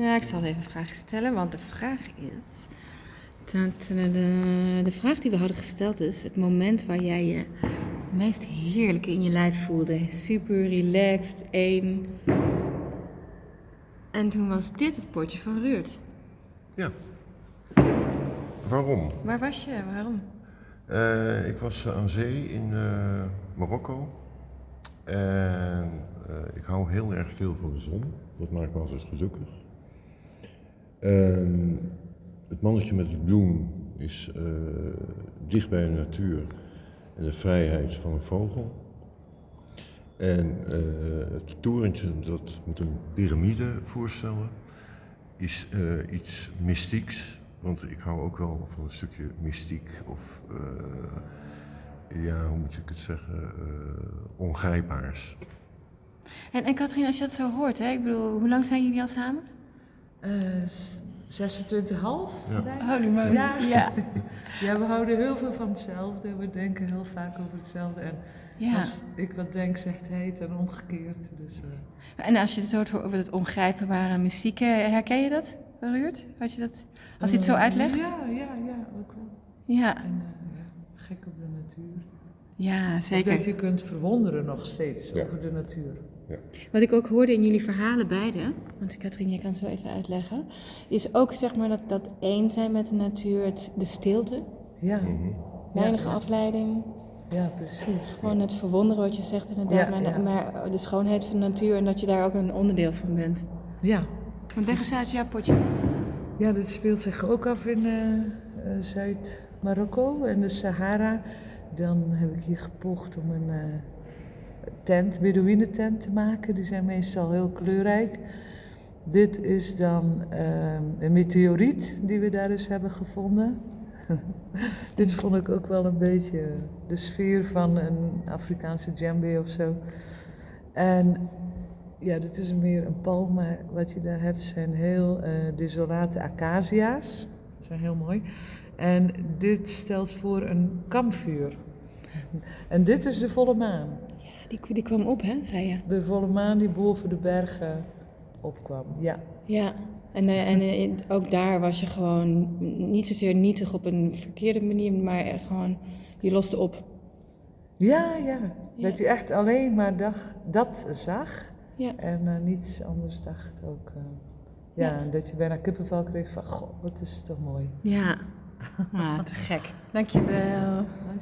Ja, ik zal even een vraag stellen, want de vraag is. De vraag die we hadden gesteld is: het moment waar jij je het meest heerlijk in je lijf voelde. Super relaxed, één. En toen was dit het potje van Ruurt. Ja. Waarom? Waar was je? Waarom? Eh, ik was aan zee in eh, Marokko. En eh, ik hou heel erg veel van de zon. Dat maakt me altijd gelukkig. Ehm, het mannetje met het bloem is eh, dicht bij de natuur en de vrijheid van een vogel. En eh, het torentje, dat moet een piramide voorstellen, is eh, iets mystieks. Want ik hou ook wel van een stukje mystiek of, ja, hoe moet ik het zeggen, ongrijpbaars. En, en Katrien, als je dat zo hoort, hè? ik bedoel, hoe lang zijn jullie al samen? Eh, s- 26,5? Ja. denk ik. Holy moly. Ja. Ja. Ja, we houden heel veel van hetzelfde. We denken heel vaak over hetzelfde. En ja. als ik wat denk, zegt hij het en omgekeerd. Dus, eh, En als je het hoort over het ongrijpbare muziek, eh, herken je dat, Ruurt? Als je dat, als hij het zo eh, uitlegt? Ja, ja, ja, ook wel. Ja, En eh, ja, gek op de natuur. Ja Zeker. Dat je kunt verwonderen nog steeds Ja. over de natuur. Wat ik ook hoorde in jullie verhalen beide, want Katrien, je kan het zo even uitleggen, is ook zeg maar dat, dat één zijn met de natuur, het, de stilte, Ja, Mhm. weinig ja. afleiding, ja precies. gewoon het verwonderen wat je zegt inderdaad, Ja, maar, ja. maar de schoonheid van de natuur en dat je daar ook een onderdeel van bent. Ja. Want leg eens uit jouw potje. Ja, dat speelt zich ook af in eh, eh, Zuid-Marokko en de Sahara. Dan heb ik hier gepoogd om een eh tent, te maken. Die zijn meestal heel kleurrijk. Dit is dan eh, een meteoriet die we daar eens hebben gevonden. Dit vond ik ook wel een beetje de sfeer van een Afrikaanse djembe of zo. En ja, dit is meer een palm, maar wat je daar hebt zijn heel eh, desolate acacia's. Die zijn heel mooi. En dit stelt voor een kampvuur. En dit is de volle maan. Die, die kwam op, hè, zei je? De volle maan die boven de bergen opkwam. Ja, Ja, en, eh, en eh, ook daar was je gewoon niet zozeer nietig op een verkeerde manier, maar echt gewoon, je loste op. ja, ja. Ja. Dat je echt alleen maar dag, dat zag Ja. en eh, niets anders dacht ook. eh. ja, Ja. dat je bijna kippenvel kreeg van, goh, wat is het toch mooi. Ja, ah, te gek. Dankjewel.